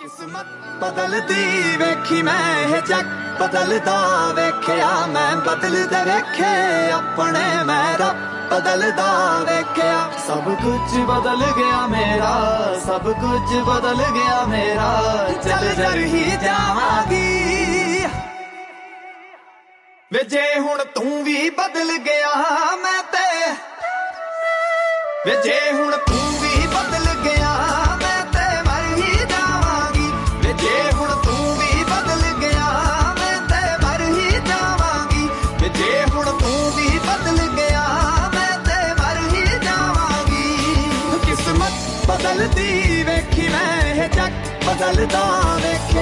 ਕਿਸਮਤ ਬਦਲਦੀ ਵੇਖੀ ਮੈਂ ਇਹ ਜੱਗ ਬਦਲਦਾ ਵੇਖਿਆ ਮੈਂ ਬਦਲਦੇ ਵੇਖੇ ਆਪਣੇ ਮੈਂ ਰੱਬ ਬਦਲਦਾ ਵੇਖਿਆ ਸਭ ਕੁਝ ਬਦਲ ਗਿਆ ਮੇਰਾ ਸਭ ਕੁਝ ਬਦਲ ਗਿਆ ਮੇਰਾ ਚੱਲ ਜਰ ਹੀ ਜਾਵਾਂਗੀ ਵੇ ਜੇ ਹੁਣ ਤੂੰ ਵੀ ਬਦਲ ਗਿਆ ਮੈਂ ਤੇ ਵੇ ਜੇ ਹੁਣ ਤੂੰ ਵੀ ਬਦਲ ਬਦਲਦੀ ਵੇਖੀ ਮੈਂ ਇਹ ਜੱਗ ਬਦਲਦਾ ਵੇਖਿਆ।